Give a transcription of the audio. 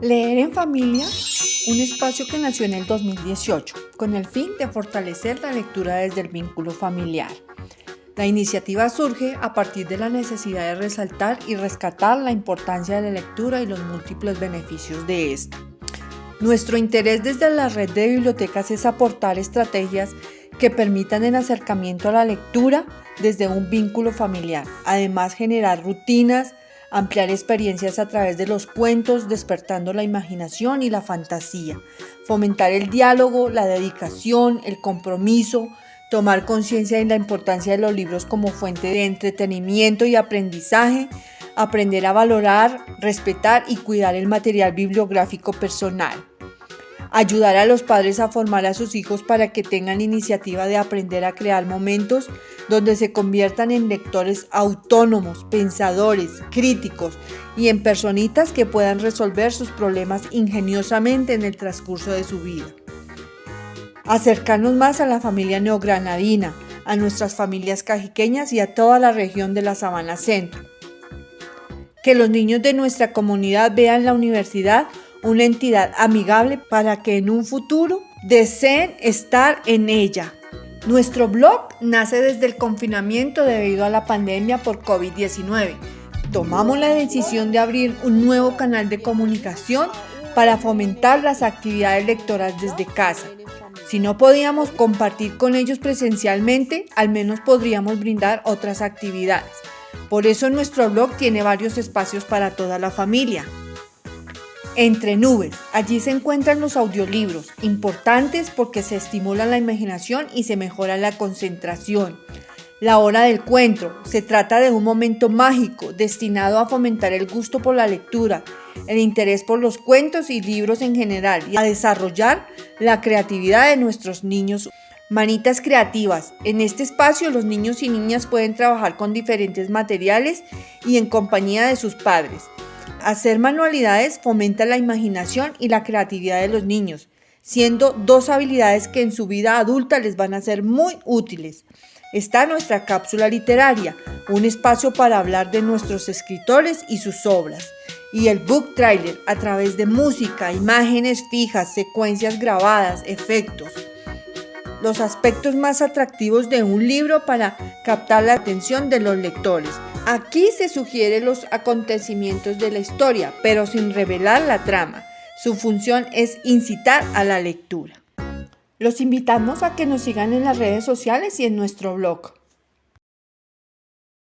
Leer en familia, un espacio que nació en el 2018 con el fin de fortalecer la lectura desde el vínculo familiar. La iniciativa surge a partir de la necesidad de resaltar y rescatar la importancia de la lectura y los múltiples beneficios de esta. Nuestro interés desde la red de bibliotecas es aportar estrategias que permitan el acercamiento a la lectura desde un vínculo familiar, además generar rutinas, ampliar experiencias a través de los cuentos, despertando la imaginación y la fantasía, fomentar el diálogo, la dedicación, el compromiso, tomar conciencia de la importancia de los libros como fuente de entretenimiento y aprendizaje, aprender a valorar, respetar y cuidar el material bibliográfico personal ayudar a los padres a formar a sus hijos para que tengan iniciativa de aprender a crear momentos donde se conviertan en lectores autónomos, pensadores, críticos y en personitas que puedan resolver sus problemas ingeniosamente en el transcurso de su vida. Acercarnos más a la familia neogranadina, a nuestras familias cajiqueñas y a toda la región de la Sabana Centro. Que los niños de nuestra comunidad vean la universidad una entidad amigable para que en un futuro deseen estar en ella. Nuestro blog nace desde el confinamiento debido a la pandemia por COVID-19. Tomamos la decisión de abrir un nuevo canal de comunicación para fomentar las actividades lectoras desde casa. Si no podíamos compartir con ellos presencialmente, al menos podríamos brindar otras actividades. Por eso nuestro blog tiene varios espacios para toda la familia. Entre nubes, allí se encuentran los audiolibros, importantes porque se estimula la imaginación y se mejora la concentración. La hora del cuento, se trata de un momento mágico destinado a fomentar el gusto por la lectura, el interés por los cuentos y libros en general y a desarrollar la creatividad de nuestros niños. Manitas creativas. En este espacio los niños y niñas pueden trabajar con diferentes materiales y en compañía de sus padres. Hacer manualidades fomenta la imaginación y la creatividad de los niños, siendo dos habilidades que en su vida adulta les van a ser muy útiles. Está nuestra cápsula literaria, un espacio para hablar de nuestros escritores y sus obras. Y el book trailer a través de música, imágenes fijas, secuencias grabadas, efectos. Los aspectos más atractivos de un libro para captar la atención de los lectores. Aquí se sugieren los acontecimientos de la historia, pero sin revelar la trama. Su función es incitar a la lectura. Los invitamos a que nos sigan en las redes sociales y en nuestro blog.